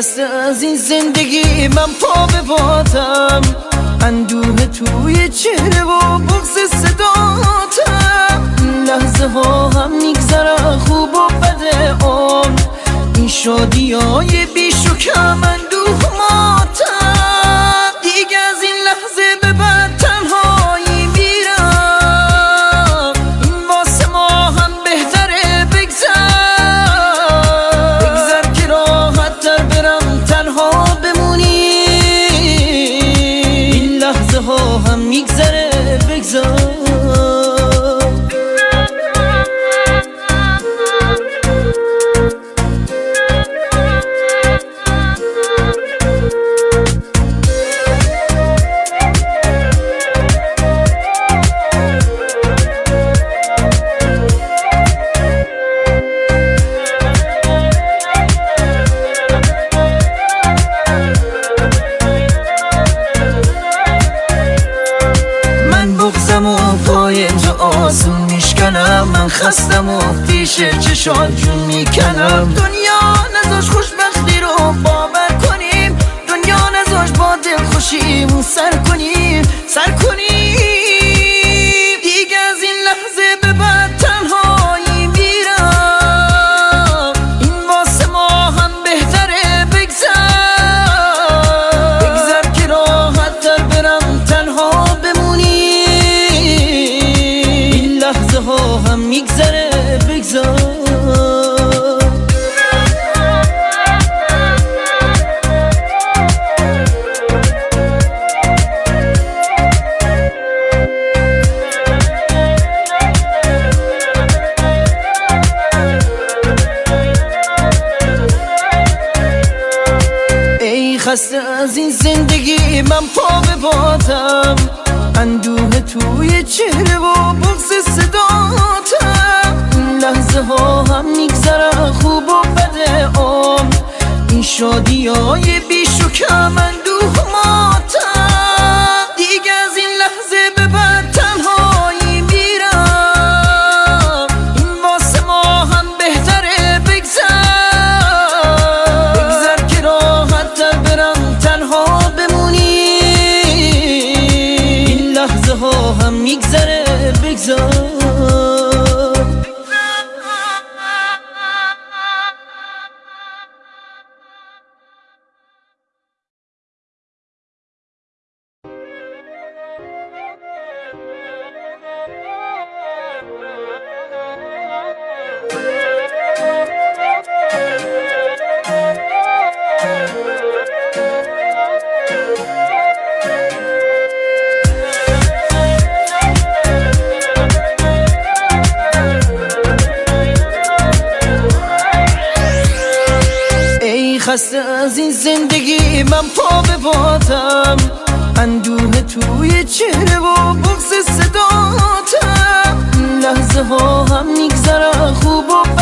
خسته از این زندگی من پا به بادم اندوه توی چهره و بغز صداتم پای تو آسون میشکنم. من خستم و پیش چشات جون می‌کنم. دنیا نزاش خوشبختی خسته از این زندگی من پا به بادم. اندوه توی چهره و بغز صداتم. این لحظه ها هم میگذره خوب و بده آم این شادی های بیش و کم لحظه ها هم میگذره بگذار. خسته از این زندگی من پا به بادم. اندوه توی چهره و بغز صداتم. لحظه ها هم میگذره خوب و